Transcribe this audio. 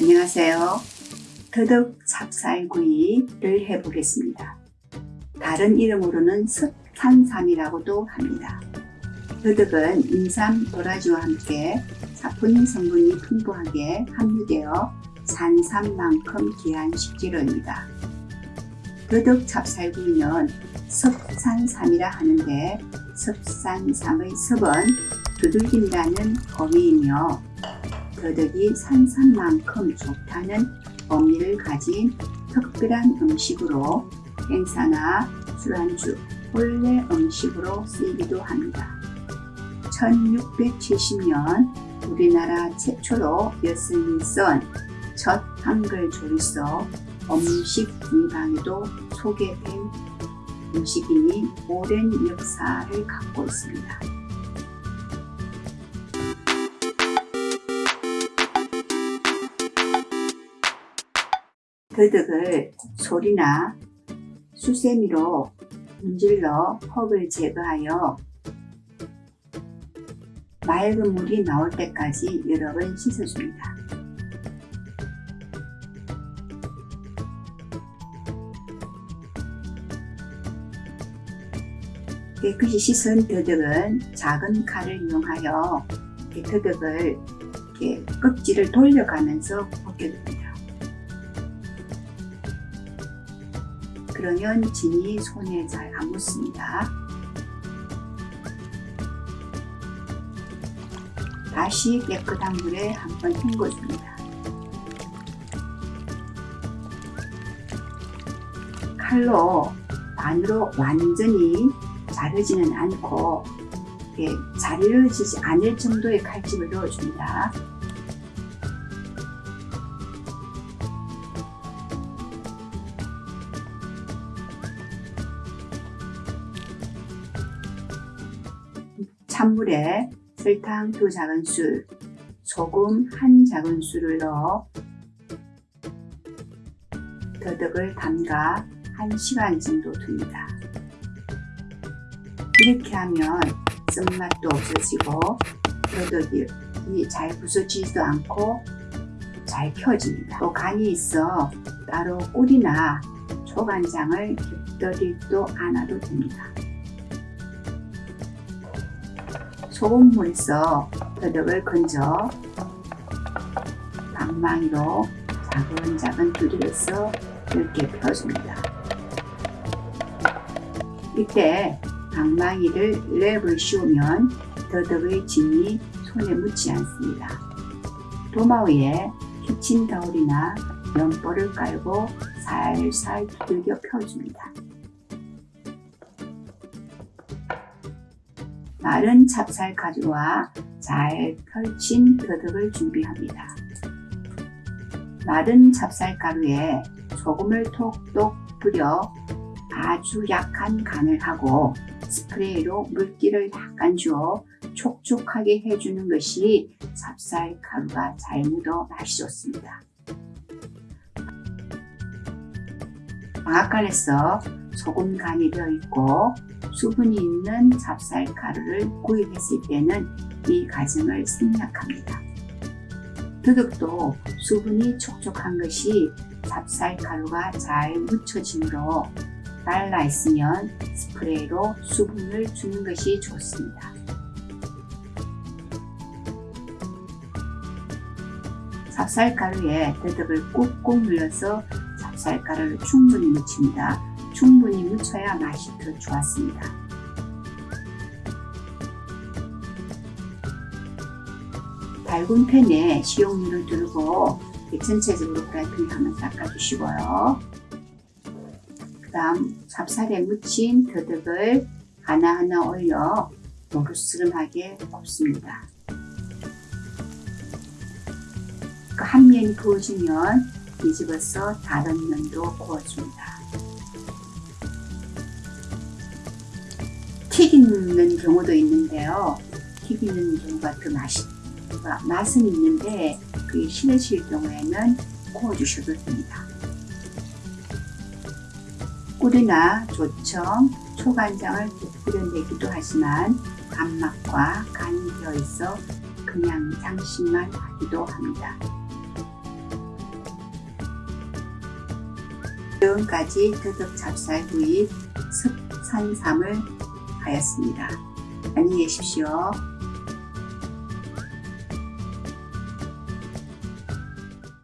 안녕하세요. 더덕 찹쌀구이를 해보겠습니다. 다른 이름으로는 습산삼이라고도 합니다. 더덕은 인삼, 도라지와 함께 사포닌 성분이 풍부하게 함유되어 산삼만큼 귀한 식재료입니다. 더덕 찹쌀구이는 습산삼이라 하는데 습산삼의 습은 두들긴다는 의미이며 더덕이 산삼만큼 좋다는 의미를 가진 특별한 음식으로 행사나 술안주, 본래 음식으로 쓰이기도 합니다. 1670년 우리나라 최초로 엿을 쓴첫 한글 조리서 음식 위방에도 소개된 음식이니 오랜 역사를 갖고 있습니다. 더덕을 소리나 수세미로 문질러 흙을 제거하여 맑은 물이 나올 때까지 여러 번 씻어줍니다. 깨끗이 씻은 더덕은 작은 칼을 이용하여 더덕을 껍질을 돌려가면서 벗겨줍니다. 그러면 진이 손에 잘 안 묻습니다. 다시 깨끗한 물에 한번 헹궈줍니다. 칼로 반으로 완전히 자르지는 않고 자르지지 않을 정도의 칼집을 넣어줍니다. 찬물에 설탕 두 작은술, 소금 한 작은술을 넣어 더덕을 담가 1시간 정도 둡니다. 이렇게 하면 쓴맛도 없어지고 더덕이 잘 부서지지도 않고 잘 펴집니다. 또 간이 있어 따로 꿀이나 초간장을 곁들이도 않아도 됩니다. 소금물에서 더덕을 건져 방망이로 작은 작은 두드려서 이렇게 펴줍니다. 이때 방망이를 랩을 씌우면 더덕의 진이 손에 묻지 않습니다. 도마 위에 키친타올이나 면보를 깔고 살살 두들겨 펴줍니다. 마른 찹쌀 가루와 잘 펼친 더덕을 준비합니다. 마른 찹쌀 가루에 소금을 톡톡 뿌려 아주 약한 간을 하고 스프레이로 물기를 약간 주어 촉촉하게 해주는 것이 찹쌀 가루가 잘 묻어 맛이 좋습니다. 방앗간에서 소금 간이 되어 있고 수분이 있는 찹쌀 가루를 구입했을 때는 이 과정을 생략합니다. 더덕도 수분이 촉촉한 것이 찹쌀 가루가 잘 묻혀지므로 말라 있으면 스프레이로 수분을 주는 것이 좋습니다. 찹쌀가루에 더덕을 꾹꾹 눌러서 찹 쌀가루를 충분히 묻힙니다. 충분히 묻혀야 맛이 더 좋았습니다. 밝은 팬에 식용유를 두르고 전체적으로 프라이팬에 한번 닦아주시고요. 그 다음 찹쌀에 묻힌 더덕을 하나하나 올려 노릇스름하게 굽습니다. 그한 면이 구워지면 뒤집어서 다른 면도 구워줍니다. 튀기는 경우도 있는데요. 튀기는 경우가 더 맛이, 맛은 있는데 그게 싫으실 경우에는 구워주셔도 됩니다. 꿀이나 조청, 초간장을 뿌려내기도 하지만 단맛과 간이 되어 있어 그냥 장식만 하기도 합니다. 지금까지 더덕 찹쌀구이 습산삼을 하였습니다. 안녕히 계십시오.